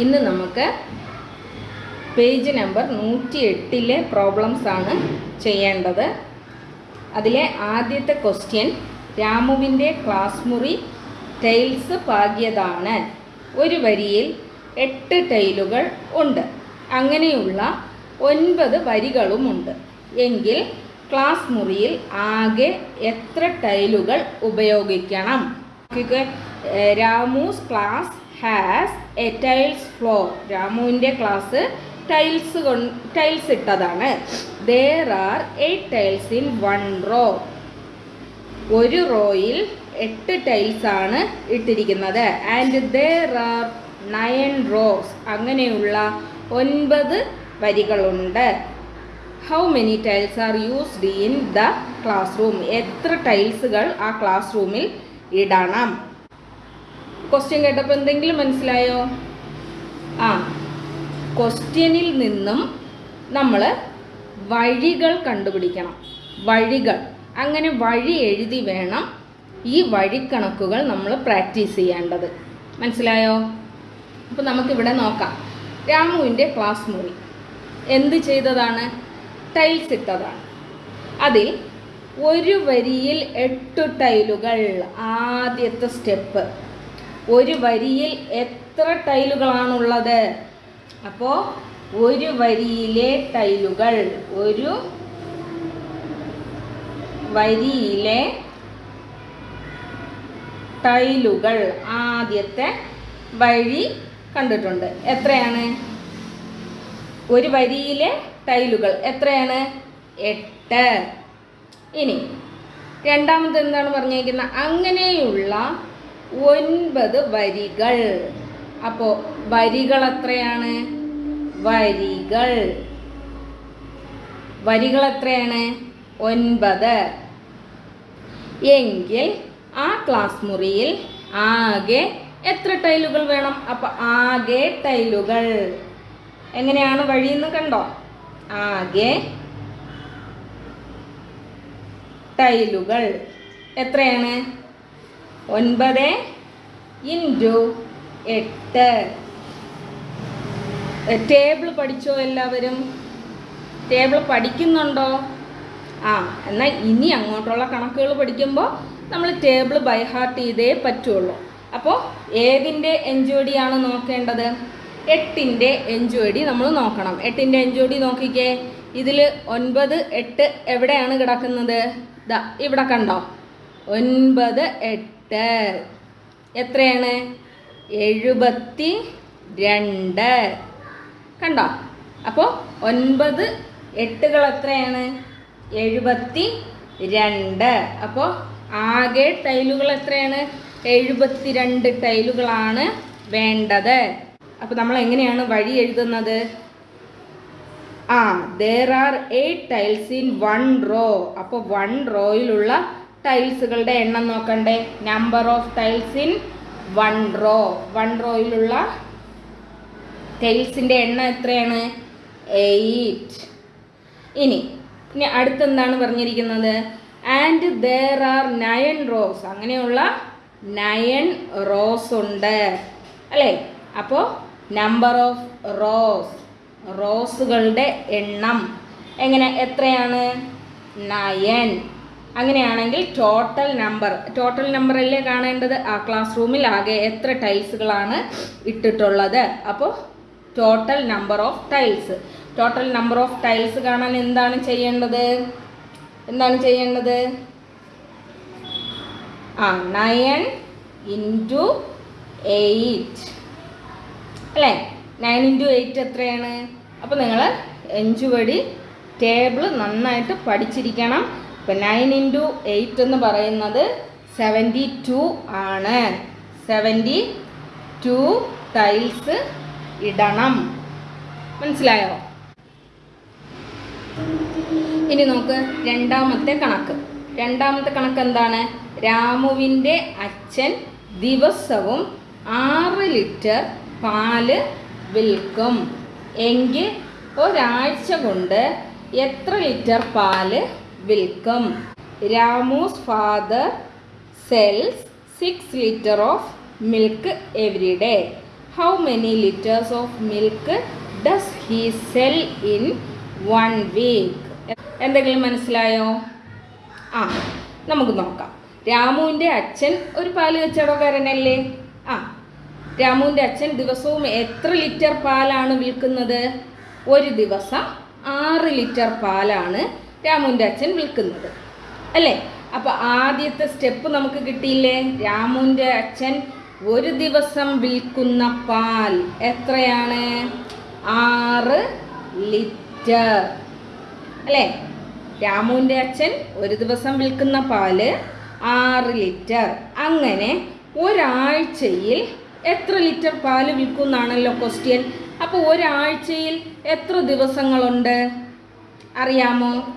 ഇന്ന് നമുക്ക് page number നൂറ്റി എട്ടിലെ പ്രോബ്ലംസ് ആണ് ചെയ്യേണ്ടത്. അതിലെ ആദ്യത്തെ ക്വസ്റ്റ്യൻ രാമുവിന്റെ ക്ലാസ് മുറി ടൈൽസ് പാകിയതാണ്. ഒരു വരിയിൽ എട്ട് ടൈലുകൾ ഉണ്ട്. അങ്ങനെയുള്ള ഒൻപത് വരികളുമുണ്ട് എങ്കിൽ ക്ലാസ് മുറിയിൽ ആകെ എത്ര ടൈലുകൾ ഉപയോഗിക്കണം? Ramu's class has a tiles floor രാമുവിന്റെ class tiles കൊണ്ട് ടൈൽസ് ഇട്ടതാണ്. There are eight tiles in one row ഒരു റോയിൽ എട്ട് ടൈൽസ് ആണ് ഇട്ടിരിക്കുന്നത്. And there are nine rows അങ്ങനെയുള്ള ഒൻപത് വരികളുണ്ട്. How many tiles are used in the classroom എത്ര ടൈൽസുകൾ ആ ക്ലാസ് റൂമിൽ ഇടണം? ക്വസ്റ്റ്യൻ കേട്ടപ്പോൾ എന്തെങ്കിലും മനസ്സിലായോ? ആ ക്വസ്റ്റ്യനിൽ നിന്നും നമ്മൾ വഴികൾ കണ്ടുപിടിക്കണം. വഴികൾ. അങ്ങനെ വഴി എഴുതി വേണം ഈ വഴിക്കണക്കുകൾ നമ്മൾ പ്രാക്ടീസ് ചെയ്യേണ്ടത്. മനസ്സിലായോ? അപ്പോൾ നമുക്കിവിടെ നോക്കാം. രാമുവിന്റെ ക്ലാസ് മുറി. എന്ത് ചെയ്തതാണ്? ടൈൽസ് ഇട്ടതാണ്. അതിൽ ഒരു വരിയിൽ എട്ട് ടൈലുകൾ ആദ്യത്തെ സ്റ്റെപ്പ്. ഒരു വരിയിൽ എത്ര ടൈലുകളാണുള്ളത്? അപ്പോൾ ഒരു വരിയിലെ ടൈലുകൾ ഒരു വരിയിലെ ടൈലുകൾ ആദ്യത്തെ വഴി കണ്ടിട്ടുണ്ട്. എത്രയാണ്? ഒരു വരിയിലെ ടൈലുകൾ എത്രയാണ്? എട്ട്. ഇനി രണ്ടാമത് എന്താണ് പറഞ്ഞേക്കുന്നത്? അങ്ങനെയുള്ള ഒൻപത് വരികൾ. അപ്പോൾ വരികൾ എത്രയാണ്? വരികൾ. വരികൾ എത്രയാണ്? ഒൻപത്. എങ്കിൽ ആ ക്ലാസ് മുറിയിൽ ആകെ എത്ര ടൈലുകൾ വേണം? അപ്പോൾ ആകെ ടൈലുകൾ. എങ്ങനെയാണ് വഴിയെന്ന് കണ്ടോ? ആകെ ടൈലുകൾ. എത്രയാണ്? ഒൻപത് ഇന്റു എട്ട്. ടേബിൾ പഠിച്ചോ എല്ലാവരും? ടേബിൾ പഠിക്കുന്നുണ്ടോ? ആ എന്നാൽ ഇനി അങ്ങോട്ടുള്ള കണക്കുകൾ പഠിക്കുമ്പോൾ നമ്മൾ ടേബിൾ ബൈ ഹാർട്ട് ചെയ്തേ പറ്റുള്ളൂ. അപ്പോൾ ഏതിന്റെ എൻജോഡിയാണ് നോക്കേണ്ടത്? എട്ടിന്റെ എൻജോഡി നമ്മൾ നോക്കണം. എട്ടിന്റെ എൻജോഡി നോക്കിക്കേ. ഇതിൽ ഒൻപത് എട്ട് എവിടെയാണ് കിടക്കുന്നത്? ദാ ഇവിടെ കണ്ടോ? ഒൻപത് എട്ട് എത്രയാണ്? എഴുപത്തി രണ്ട്. കണ്ടോ? അപ്പോൾ ഒൻപത് എട്ടുകൾ എത്രയാണ്? എഴുപത്തി രണ്ട്. അപ്പോൾ ആകെ ടൈലുകൾ എത്രയാണ്? എഴുപത്തി രണ്ട് ടൈലുകളാണ് വേണ്ടത്. അപ്പോൾ നമ്മൾ എങ്ങനെയാണ് വഴി എഴുതുന്നത്? ആ there are eight tiles in one row അപ്പോൾ വൺ റോയിലുള്ള ടൈൽസുകളുടെ എണ്ണം നോക്കണ്ടേ? Number of tiles in one row one റോയിലുള്ള ടൈൽസിന്റെ എണ്ണം എത്രയാണ്? എയ്റ്റ് ഇനി ഇനി അടുത്തെന്താണ് പറഞ്ഞിരിക്കുന്നത്? And there are nine rows അങ്ങനെയുള്ള നയൻ റോസ് ഉണ്ട്. അല്ലേ? അപ്പോൾ നമ്പർ ഓഫ് റോസ് റോസുകളുടെ എണ്ണം. എങ്ങനെ? എത്രയാണ്? നയൻ അങ്ങനെയാണെങ്കിൽ ടോട്ടൽ നമ്പർ ടോട്ടൽ നമ്പർ അല്ലേ കാണേണ്ടത്? ആ ക്ലാസ് റൂമിൽ ആകെ എത്ര ടൈൽസുകളാണ് ഇട്ടിട്ടുള്ളത്? അപ്പോൾ total number of tiles total number of tiles കാണാൻ എന്താണ് ചെയ്യേണ്ടത്? എന്താണ് ചെയ്യേണ്ടത്? ആ നയൻ ഇന്റു എയ്റ്റ് അല്ലേ? നയൻ ഇന്റു എയ്റ്റ് എത്രയാണ്? അപ്പോൾ നിങ്ങൾ എഞ്ചുവടി ടേബിൾ നന്നായിട്ട് പഠിച്ചിരിക്കണം. ഇപ്പം നയൻ ഇന്റു എയ്റ്റ് എന്ന് പറയുന്നത് സെവന്റി ടു ആണ്. സെവന്റി ടു ടൈൽസ് ഇടണം. മനസ്സിലായോ? ഇനി നോക്ക് രണ്ടാമത്തെ കണക്ക്. രണ്ടാമത്തെ കണക്ക് എന്താണ്? രാമുവിന്റെ അച്ഛൻ ദിവസവും ആറ് ലിറ്റർ പാൽ വിൽക്കും. എങ്കിൽ ഒരാഴ്ച കൊണ്ട് എത്ര ലിറ്റർ പാൽ വിൽക്കും Ramu's father sells six litre of milk every day how many litres of milk does he sell in one week എന്തെങ്കിലും മനസ്സിലായോ? ആ നമുക്ക് നോക്കാം. രാമുവിന്റെ അച്ഛൻ ഒരു പാൽ കച്ചവടക്കാരനല്ലേ? ആ രാമുവിന്റെ അച്ഛൻ ദിവസവും എത്ര ലിറ്റർ പാലാണ് വിൽക്കുന്നത്? ഒരു ദിവസം ആറ് ലിറ്റർ പാലാണ് രാമുവിന്റെ അച്ഛൻ വിൽക്കുന്നത്. അല്ലേ? അപ്പോൾ ആദ്യത്തെ സ്റ്റെപ്പ് നമുക്ക് കിട്ടിയില്ലേ? രാമുവിന്റെ അച്ഛൻ ഒരു ദിവസം വിൽക്കുന്ന പാൽ എത്രയാണ്? ആറ് ലിറ്റർ. അല്ലേ? രാമുവിന്റെ അച്ഛൻ ഒരു ദിവസം വിൽക്കുന്ന പാൽ ആറ് ലിറ്റർ. അങ്ങനെ ഒരാഴ്ചയിൽ എത്ര ലിറ്റർ പാൽ വിൽക്കും എന്നാണല്ലോ ക്വസ്റ്റ്യൻ അപ്പോൾ ഒരാഴ്ചയിൽ എത്ര ദിവസങ്ങളുണ്ട്? അറിയാമോ?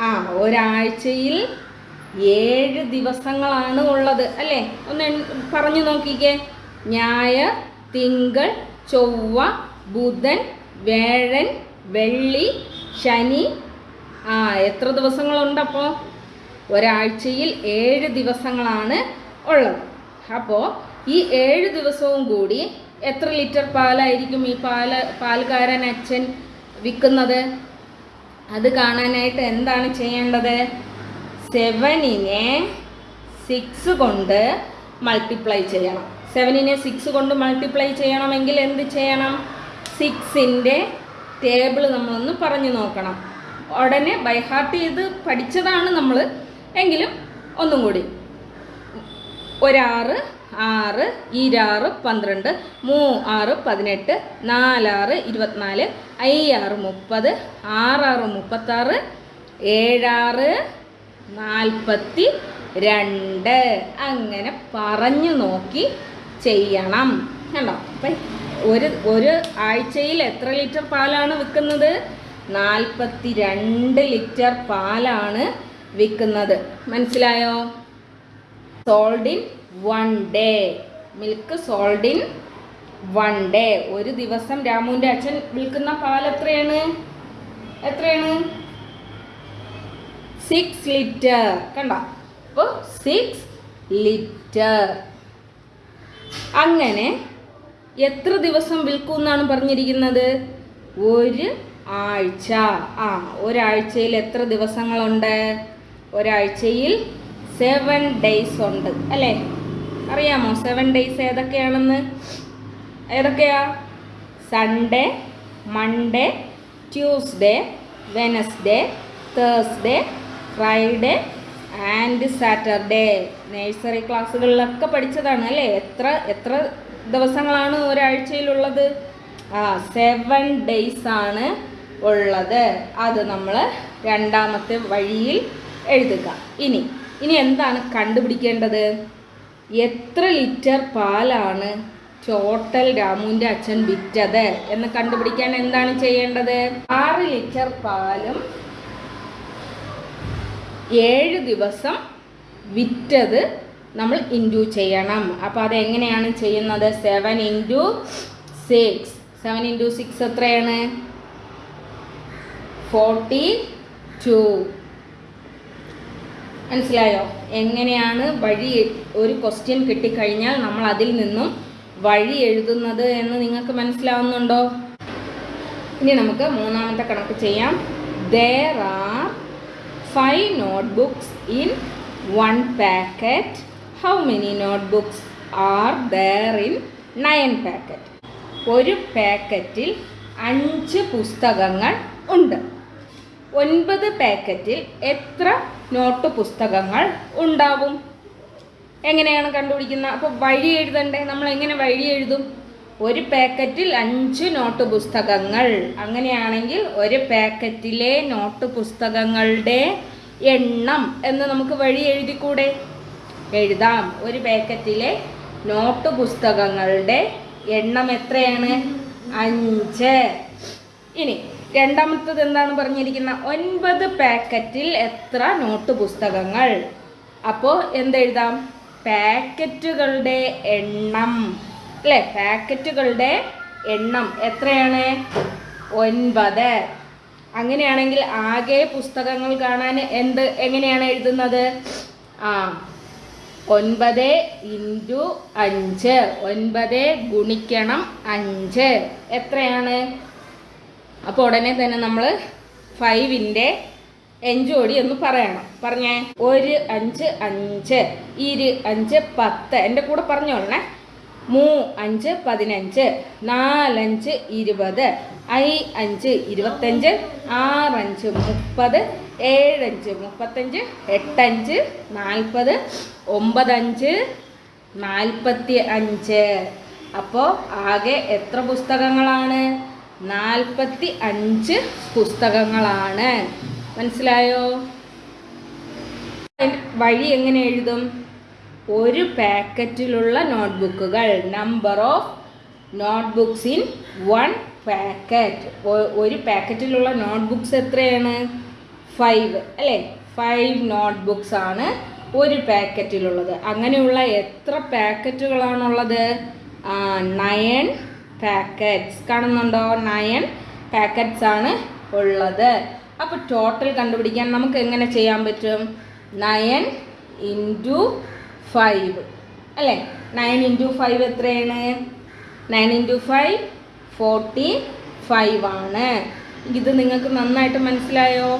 ആ ഒരാഴ്ചയിൽ ഏഴ് ദിവസങ്ങളാണ് ഉള്ളത് അല്ലേ? ഒന്ന് പറഞ്ഞു നോക്കിക്കേ. ഞായർ തിങ്കൾ ചൊവ്വ ബുധൻ വേഴൻ വെള്ളി ശനി. ആ എത്ര ദിവസങ്ങളുണ്ട് അപ്പോൾ ഒരാഴ്ചയിൽ ഏഴ് ദിവസങ്ങളാണ് ഉള്ളത്. അപ്പോൾ ഈ ഏഴ് ദിവസവും കൂടി എത്ര ലിറ്റർ പാലായിരിക്കും ഈ പാൽ പാൽക്കാരൻ അച്ഛൻ വിൽക്കുന്നത്? അത് കാണാനായിട്ട് എന്താണ് ചെയ്യേണ്ടത്? സെവനിനെ സിക്സ് കൊണ്ട് മൾട്ടിപ്ലൈ ചെയ്യണം. സെവനിനെ സിക്സ് കൊണ്ട് മൾട്ടിപ്ലൈ ചെയ്യണമെങ്കിൽ എന്ത് ചെയ്യണം? സിക്സിന്റെ ടേബിൾ നമ്മളൊന്ന് പറഞ്ഞു നോക്കണം. ഉടനെ ബൈ ഹാർട്ട് ചെയ്ത് പഠിച്ചതാണ് നമ്മൾ എങ്കിലും ഒന്നും കൂടി ഒരാറ് ആറ് ഇരാറ് പന്ത്രണ്ട് മൂ ആറ് പതിനെട്ട് നാലാറ് ഇരുപത്തിനാല് അയ്യാറ് മുപ്പത് ആറാറ് മുപ്പത്താറ് ഏഴാറ് നാൽപ്പത്തി രണ്ട്. അങ്ങനെ പറഞ്ഞു നോക്കി ചെയ്യണം. കണ്ടോ? അപ്പം ഒരു ഒരു ആഴ്ചയിൽ എത്ര ലിറ്റർ പാലാണ് വിൽക്കുന്നത്? നാൽപ്പത്തി രണ്ട് ലിറ്റർ പാലാണ് വിൽക്കുന്നത്. മനസ്സിലായോ? Sold in one day milk sold in one day ഒരു ദിവസം രാമുവിന്റെ അച്ഛൻ വിൽക്കുന്ന പാൽ എത്രയാണ്? എത്രയാണ്? സിക്സ് ലിറ്റർ കണ്ട? അപ്പോൾ സിക്സ് ലിറ്റർ അങ്ങനെ എത്ര ദിവസം വിൽക്കും എന്നാണ് പറഞ്ഞിരിക്കുന്നത്? ഒരു ആഴ്ച. ആ ഒരാഴ്ചയിൽ എത്ര ദിവസങ്ങളുണ്ട്? ഒരാഴ്ചയിൽ സെവൻ ഡേയ്സ് ഉണ്ട്. അല്ലേ? അറിയാമോ? സെവൻ ഡേയ്സ് ഏതൊക്കെയാണെന്ന്? ഏതൊക്കെയാ? Sunday Monday Tuesday Wednesday Thursday Friday and Saturday nursery ക്ലാസ്സുകളിലൊക്കെ പഠിച്ചതാണ് അല്ലേ? എത്ര എത്ര ദിവസങ്ങളാണ് ഒരാഴ്ചയിലുള്ളത്? ആ സെവൻ ഡേയ്സ് ആണ് ഉള്ളത്. അത് നമ്മൾ രണ്ടാമത്തെ വഴിയിൽ എഴുതുക. ഇനി ഇനി എന്താണ് കണ്ടുപിടിക്കേണ്ടത്? എത്ര ലിറ്റർ പാലാണ് ടോട്ടൽ രാമുവിന്റെ അച്ഛൻ വിറ്റത്? എന്ന് കണ്ടുപിടിക്കാൻ എന്താണ് ചെയ്യേണ്ടത്? ആറ് ലിറ്റർ പാലും ഏഴ് ദിവസം വിറ്റത് നമ്മൾ ഇന്റു ചെയ്യണം. അപ്പോൾ അതെങ്ങനെയാണ് ചെയ്യുന്നത്? Seven into six. Seven into six എത്രയാണ്? Forty two. മനസ്സിലായോ? എങ്ങനെയാണ് വഴി ഒരു ക്വസ്റ്റ്യൻ കിട്ടിക്കഴിഞ്ഞാൽ നമ്മൾ അതിൽ നിന്നും വഴി എഴുതുന്നത് എന്ന് നിങ്ങൾക്ക് മനസ്സിലാവുന്നുണ്ടോ? ഇനി നമുക്ക് മൂന്നാമത്തെ കണക്ക് ചെയ്യാം. There are five notebooks in one packet how many notebooks are there in nine packet ഒരു പാക്കറ്റിൽ അഞ്ച് പുസ്തകങ്ങൾ ഉണ്ട്. ഒൻപത് പാക്കറ്റിൽ എത്ര നോട്ട് പുസ്തകങ്ങൾ ഉണ്ടാവും? എങ്ങനെയാണ് കണ്ടുപിടിക്കുന്ന അപ്പോൾ വഴി എഴുതണ്ടേ? നമ്മൾ എങ്ങനെ വഴി എഴുതും? ഒരു പാക്കറ്റിൽ അഞ്ച് നോട്ട് പുസ്തകങ്ങൾ. അങ്ങനെയാണെങ്കിൽ ഒരു പാക്കറ്റിലെ നോട്ട് പുസ്തകങ്ങളുടെ എണ്ണം എന്ന് നമുക്ക് വഴി എഴുതിക്കൂടെ? എഴുതാം. ഒരു പാക്കറ്റിലെ നോട്ട് പുസ്തകങ്ങളുടെ എണ്ണം എത്രയാണ്? അഞ്ച്. ഇനി രണ്ടാമത്തത് എന്താണ് പറഞ്ഞിരിക്കുന്നത് ഒൻപത് പാക്കറ്റിൽ എത്ര നോട്ട് പുസ്തകങ്ങൾ? അപ്പോൾ എന്തെഴുതാം? പാക്കറ്റുകളുടെ എണ്ണം. അല്ലേ? പാക്കറ്റുകളുടെ എണ്ണം എത്രയാണ്? ഒൻപത്. അങ്ങനെയാണെങ്കിൽ ആകെ പുസ്തകങ്ങൾ കാണാൻ എന്ത് എങ്ങനെയാണ് എഴുതുന്നത്? ആ ഒൻപത് ഇന്റു അഞ്ച്. ഒൻപത് ഗുണിക്കണം അഞ്ച്. എത്രയാണ്? അപ്പോൾ ഉടനെ തന്നെ നമ്മൾ ഫൈവിന്റെ എഞ്ചോടി എന്ന് പറയണം. പറഞ്ഞേ ഒരു അഞ്ച് അഞ്ച് ഇരു അഞ്ച് പത്ത്. എന്റെ കൂടെ പറഞ്ഞോളണേ മൂ അഞ്ച് പതിനഞ്ച് നാലഞ്ച് ഇരുപത് ഐ അഞ്ച് ഇരുപത്തഞ്ച് ആറഞ്ച് മുപ്പത് ഏഴഞ്ച് മുപ്പത്തഞ്ച് എട്ടഞ്ച് നാൽപ്പത് ഒമ്പതഞ്ച് നാൽപ്പത്തി അഞ്ച് അപ്പോൾ ആകെ എത്ര പുസ്തകങ്ങളാണ്? നാൽപ്പത്തി അഞ്ച് പുസ്തകങ്ങളാണ്. മനസ്സിലായോ? വഴി എങ്ങനെ എഴുതും? ഒരു പാക്കറ്റിലുള്ള നോട്ട്ബുക്കുകൾ. Number of notebooks in one packet. ഒരു പാക്കറ്റിലുള്ള നോട്ട്ബുക്സ് എത്രയാണ്? ഫൈവ്. അല്ലേ? ഫൈവ് നോട്ട്ബുക്സ് ആണ് ഒരു പാക്കറ്റിലുള്ളത്. അങ്ങനെയുള്ള എത്ര പാക്കറ്റുകളാണുള്ളത്? നയൻ പാക്കറ്റ്സ് കാണുന്നുണ്ടോ? നയൻ പാക്കറ്റ്സ് ആണ് ഉള്ളത്. അപ്പോൾ ടോട്ടൽ കണ്ടുപിടിക്കാൻ നമുക്ക് എങ്ങനെ ചെയ്യാൻ പറ്റും? നയൻ ഇന്റു ഫൈവ് അല്ലേ? നയൻ ഇന്റു ഫൈവ് എത്രയാണ്? Nine into five forty five ആണ്. ഇത് നിങ്ങൾക്ക് നന്നായിട്ട് മനസ്സിലായോ?